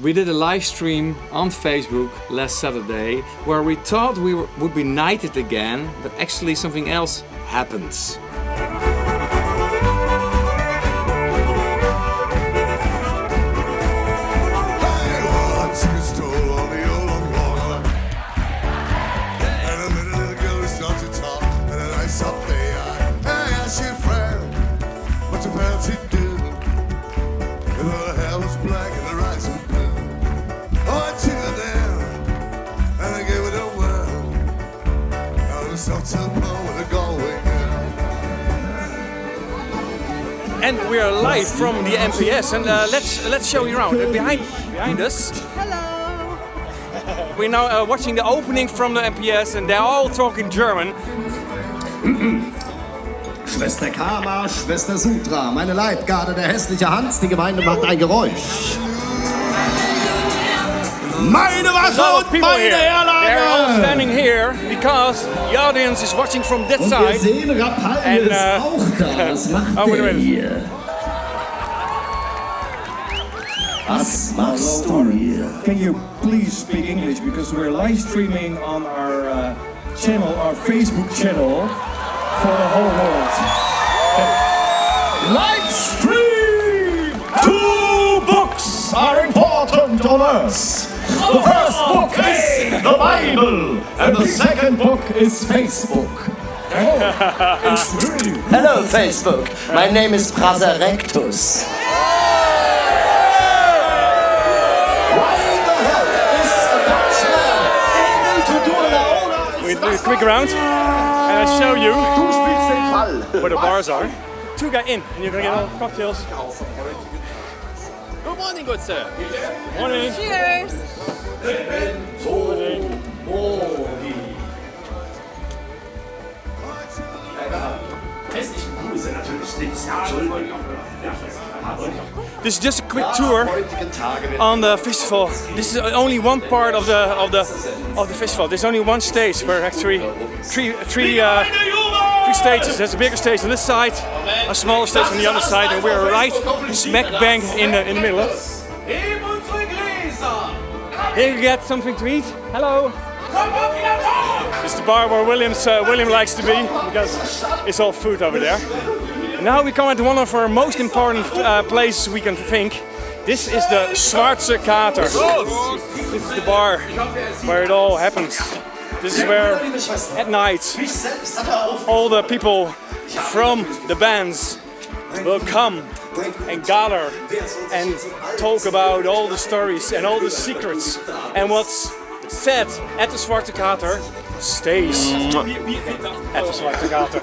We did a live stream on Facebook last Saturday where we thought we would be knighted again, but actually something else happens. And we are live from the MPS, and uh, let's let's show you around. Uh, behind behind us, Hello. we're now uh, watching the opening from the MPS, and they're all talking German. Schwester Kama, Schwester Sutra, meine Leibgarde, der hässliche Hans, die Gemeinde macht ein Geräusch. Meine There's a Waffe lot of und people meine here. They're all standing here because the audience is watching from that Und wir side. sehen, Rapalje And, ist uh, auch da. Was macht Oh, wait a der hier? Was machst du hier? Can you please speak English because we're live streaming on our uh, channel, our Facebook channel for the whole world. Live stream! Two books are important on us. The first book is the Bible, and the second book is Facebook. Oh, it's really Hello Facebook, my name is Bruder Rectus. Why the hell is a Dutchman able to do an Aula? We do a quick round, and I show you Du spielst den Fall. where the bars are. Two guys in, and you're gonna get all cocktails. Good morning, good sir. Morning. Cheers. This is just a quick tour on the festival. This is only one part of the of the of the festival. There's only one stage where actually three three uh, three stages. There's a bigger stage on this side, a smaller stage on the other side, and we're right smack bang in the in the middle. Here you get something to eat. Hello. It's the bar where Williams uh, William likes to be because it's all food over there. Now we come at one of our most important uh, places we can think. This is the Schwarze Kater. This is the bar where it all happens. This is where at night all the people from the bands will come and gather and talk about all the stories and all the secrets and what's said at the Zwarte Kater stays at the Zwarte Kater.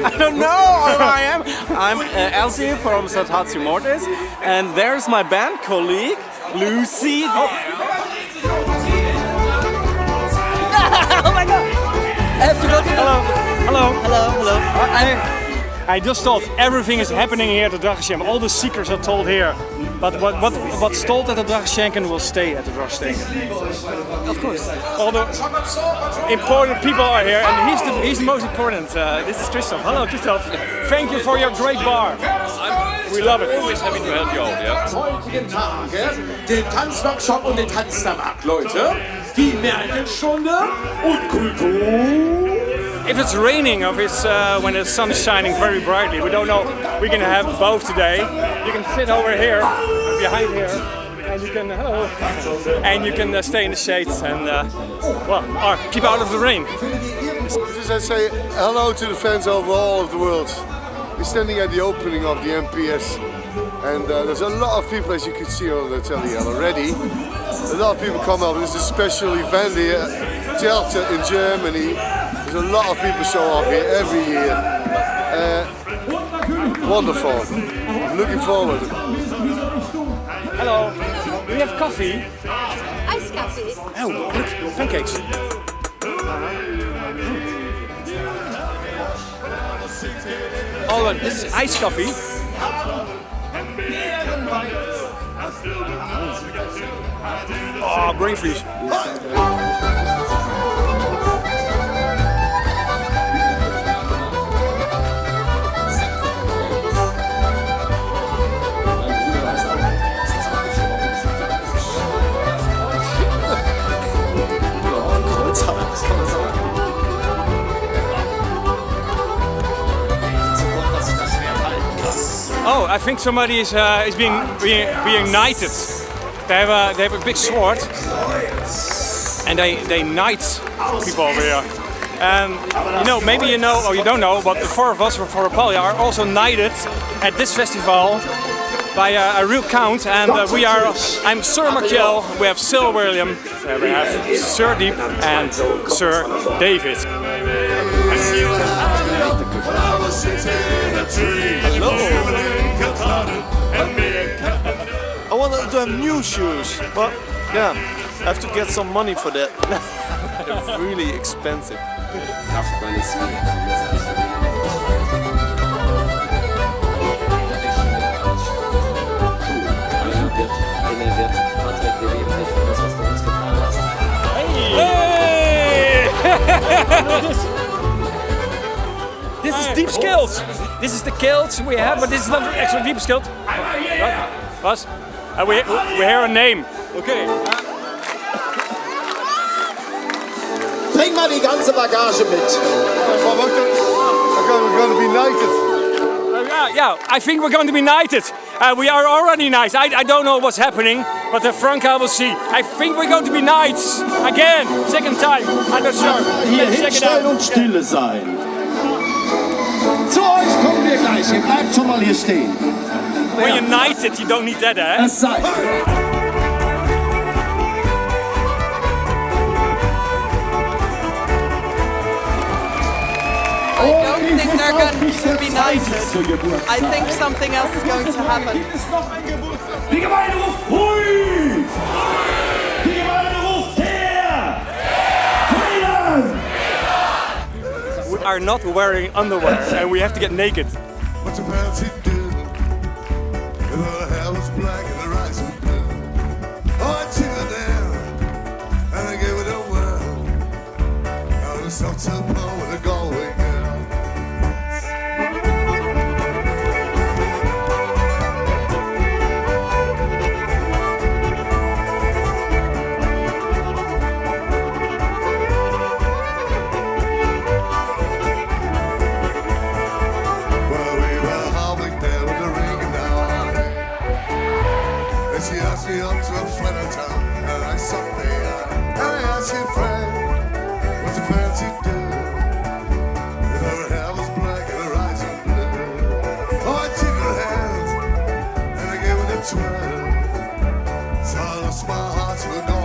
I don't know who I am. I'm uh, Elsie from Saltatio Mortis, and there's my band colleague, Lucy. Oh, my god! I have to go to Hello, hello. Hello, hello. I, I just thought everything is happening here at the Dragenshamp. All the secrets are told here. But what, what, what's told at the Dragenshampen will stay at the Dragenshampen. Of course. All the important people are here, and he's the, he's the most important. Uh, this is Christoph. Hello, Christoph. Thank you for your great bar. We love it. We're always happy to help you out, yeah? heutigen Tage den Tanzworkshop und den Tanztabak, Leute. Die Märchenstunde und Kultur. If it's raining or if it's uh, when the sun is shining very brightly, we don't know. We can have both today. You can sit over here, behind here, and you can hello, and you can uh, stay in the shade and uh, well, or keep out of the rain. Just I say hello to the fans over all of the world. We're standing at the opening of the MPS and uh, there's a lot of people as you can see on the telly already. A lot of people come up. This is a special event here, Delta in Germany. There's a lot of people show up here every year. Uh, wonderful. I'm looking forward. Hello. We have coffee? Iced coffee. Oh, look, pancakes. Oh, look, this is iced coffee. Ah, oh, brain freeze. I think somebody is uh, is being, being being knighted. They have a they have a big sword, and they they knight people over here. And you know, maybe you know or you don't know, but the four of us from Forapalia are also knighted at this festival by a, a real count. And uh, we are. I'm Sir Markel. We have Sir William. we have Sir Deep and Sir David. Have new shoes, but yeah, I have to get some money for that. They're really expensive. Hey! this is deep skills. This is the kilts we have, but this is not actually deep skilled. What? Was? Uh, we, we hear a name. Okay. Bring mal die ganze Bagage mit. We're going to be knighted. Uh, yeah, yeah, I think we're going to be knighted. Uh, we are already knights. I, I don't know what's happening, but the Franka will see. I think we're going to be knights again, second time. I'm not sure. Hier Let's check hinstellen und stille sein. Zu euch kommen wir gleich. Ihr bleibt schon mal hier stehen. When you're knighted, you don't need that, eh? Es. I don't think they're going to be knighted. I think something else is going to happen. Die Gemeinde ruft Hui! Die Gemeinde ruft her! Frieden! We are not wearing underwear and we have to get naked. To Us my heart's were going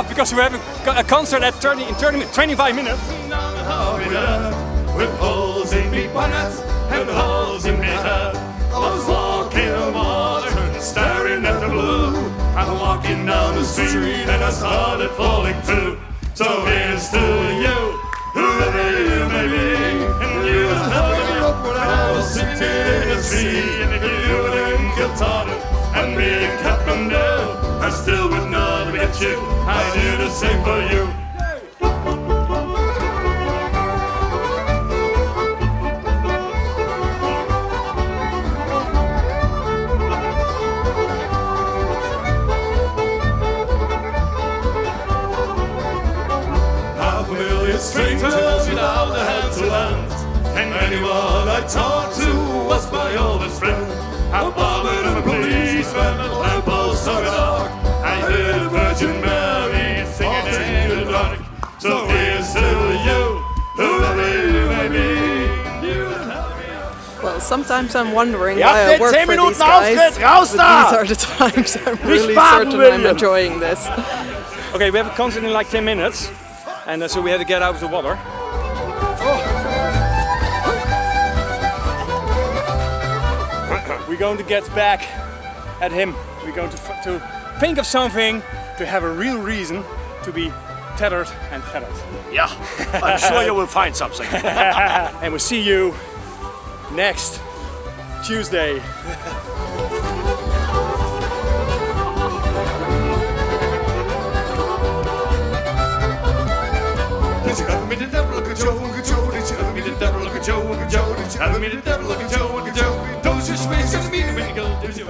off because we have a, concert at 30 in 30, 25 minutes. With holes in me bonnet and holes in me head. I was walking staring at the blue. I'm walking down the street and I started falling too. So here's to you, whoever you may be. And you held me up when I was sitting in the sea. Do same for you. half a million strangers without a hand to lend. And anyone I talked to sometimes I'm wondering Ihr why I work for Minuten these guys. Auftritt, raus da! these are the times I'm really baden, certain I'm enjoying this. Okay, we have a concert in like 10 minutes, and uh, so we have to get out of the water. We're going to get back at him. We're going to, f- to think of something to have a real reason to be tethered and feathered. Yeah, I'm sure you will find something. and we'll see you next Tuesday.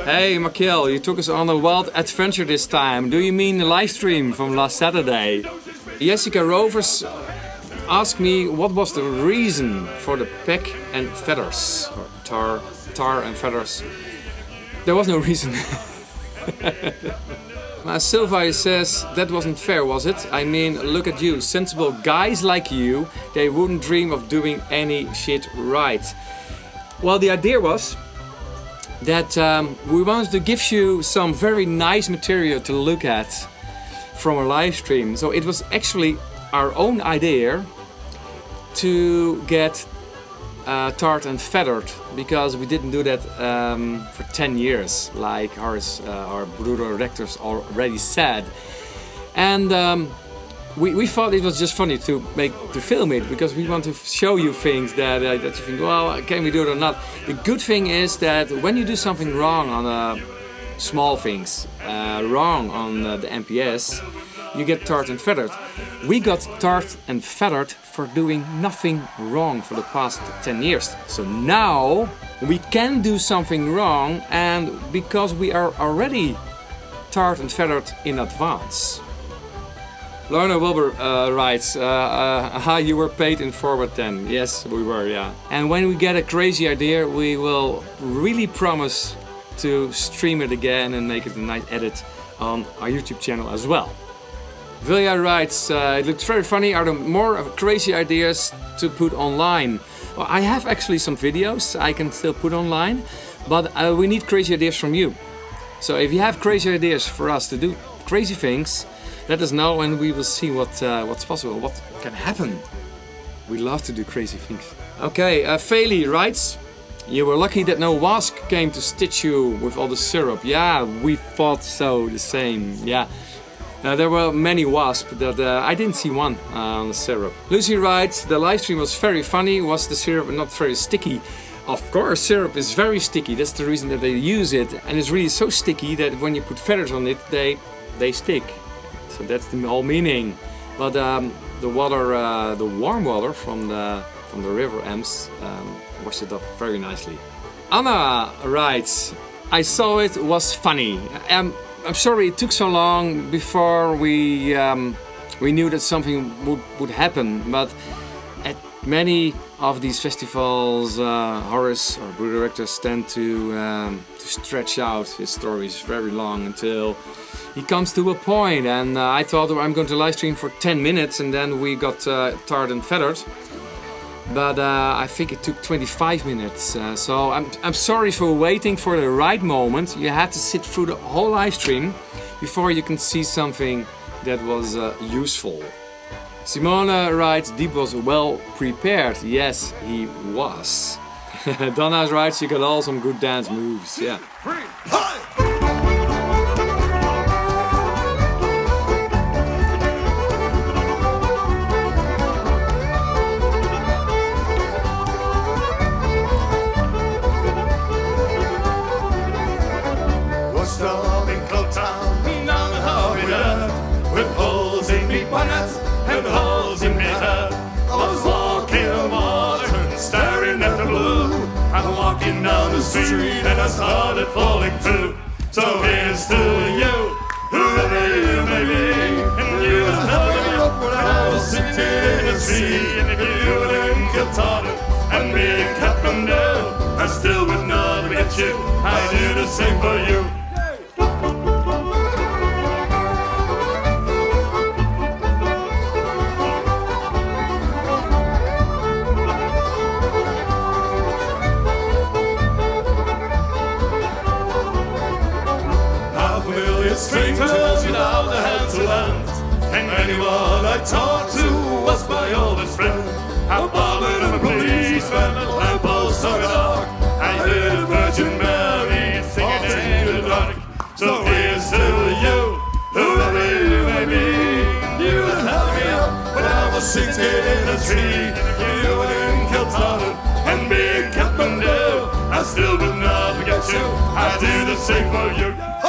Hey Makiel, you took us on a wild adventure this time. Do you mean the live stream from last Saturday? Jessica Rovers asked me what was the reason for the peck and feathers, or tar, tar and feathers. There was no reason. Sylvia says that wasn't fair, was it? I mean, look at you, sensible guys like you, they wouldn't dream of doing any shit right. Well, the idea was that um, we wanted to give you some very nice material to look at from a live stream. So it was actually our own idea to get uh, tarred and feathered because we didn't do that um, for 10 years, like ours, uh, our Bruder Rectus already said. And um, we, we thought it was just funny to make to film it because we want to show you things that uh, that you think, well, can we do it or not? The good thing is that when you do something wrong on uh, small things, uh, wrong on uh, the MPS, you get tarred and feathered. We got tarred and feathered for doing nothing wrong for the past 10 years. So now we can do something wrong, and because we are already tarred and feathered in advance. Lorna Wilbur uh, writes, uh, uh, you were paid in forward 10. Yes, we were, yeah. And when we get a crazy idea, we will really promise to stream it again and make it a nice edit on our YouTube channel as well. Vilja writes, uh, it looks very funny. Are there more crazy ideas to put online? Well, I have actually some videos I can still put online, but uh, we need crazy ideas from you. So if you have crazy ideas for us to do crazy things, let us know and we will see what uh, what's possible, what can happen. We love to do crazy things. Okay, uh, Faley writes, you were lucky that no wasp came to stitch you with all the syrup. Yeah, we thought so, the same, yeah. Uh, there were many wasps, but uh, I didn't see one uh, on the syrup. Lucy writes, the live stream was very funny, was the syrup not very sticky? Of course, syrup is very sticky, that's the reason that they use it. And it's really so sticky that when you put feathers on it, they, they stick. So that's the whole meaning. But um, the water, uh, the warm water from the, from the river Ems um, washed it off very nicely. Anna writes, I saw it was funny. Um, I'm sorry it took so long before we um, we knew that something would, would happen, but at many of these festivals, uh, Horace or Bruder Rectus tend to, um, to stretch out his stories very long until he comes to a point. And uh, I thought I'm going to live stream for 10 minutes and then we got uh, tarred and feathered. But uh, I think it took 25 minutes. Uh, so I'm, I'm sorry for waiting for the right moment. You had to sit through the whole live stream before you can see something that was uh, useful. Simona writes, Deep was well prepared. Yes, he was. Donna writes, you got all some good dance moves. Yeah. Still would not get you. I do the same for you. Sitting in a tree. You didn't kill Tottenham and me in Kathmandu. I still would not forget you. I do the same for you.